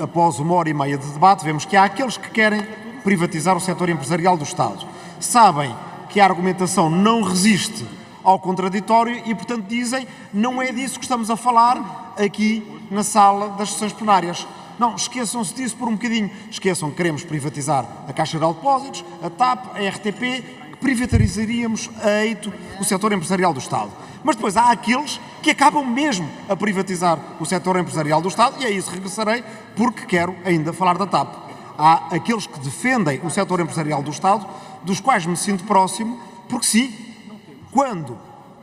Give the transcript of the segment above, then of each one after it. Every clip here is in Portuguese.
após uma hora e meia de debate, vemos que há aqueles que querem privatizar o setor empresarial do Estado. Sabem que a argumentação não resiste ao contraditório e, portanto, dizem não é disso que estamos a falar aqui na sala das sessões plenárias. Não, esqueçam-se disso por um bocadinho. Esqueçam que queremos privatizar a Caixa de Depósitos, a TAP, a RTP, privatizaríamos a eito o setor empresarial do Estado. Mas depois há aqueles que acabam mesmo a privatizar o setor empresarial do Estado e a isso regressarei porque quero ainda falar da TAP. Há aqueles que defendem o setor empresarial do Estado, dos quais me sinto próximo, porque sim, quando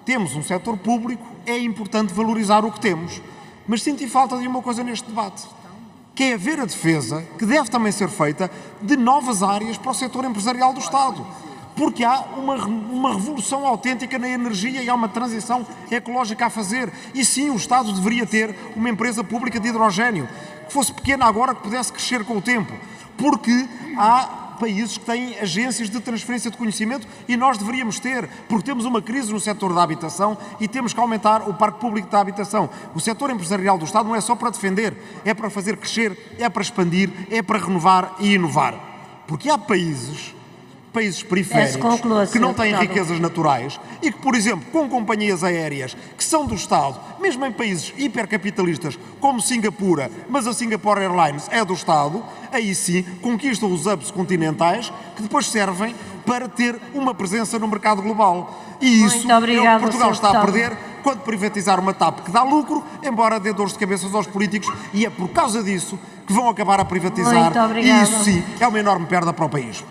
temos um setor público é importante valorizar o que temos. Mas sinto falta de uma coisa neste debate, que é haver a defesa, que deve também ser feita, de novas áreas para o setor empresarial do Estado porque há uma, uma revolução autêntica na energia e há uma transição ecológica a fazer. E sim, o Estado deveria ter uma empresa pública de hidrogênio, que fosse pequena agora, que pudesse crescer com o tempo, porque há países que têm agências de transferência de conhecimento e nós deveríamos ter, porque temos uma crise no setor da habitação e temos que aumentar o parque público da habitação. O setor empresarial do Estado não é só para defender, é para fazer crescer, é para expandir, é para renovar e inovar. Porque há países países periféricos que não têm riquezas naturais e que, por exemplo, com companhias aéreas que são do Estado, mesmo em países hipercapitalistas como Singapura, mas a Singapore Airlines é do Estado, aí sim conquistam os hubs continentais que depois servem para ter uma presença no mercado global. E isso é o que Portugal está a perder quando privatizar uma TAP que dá lucro, embora dê dores de cabeça aos políticos, e é por causa disso que vão acabar a privatizar. E isso sim é uma enorme perda para o país.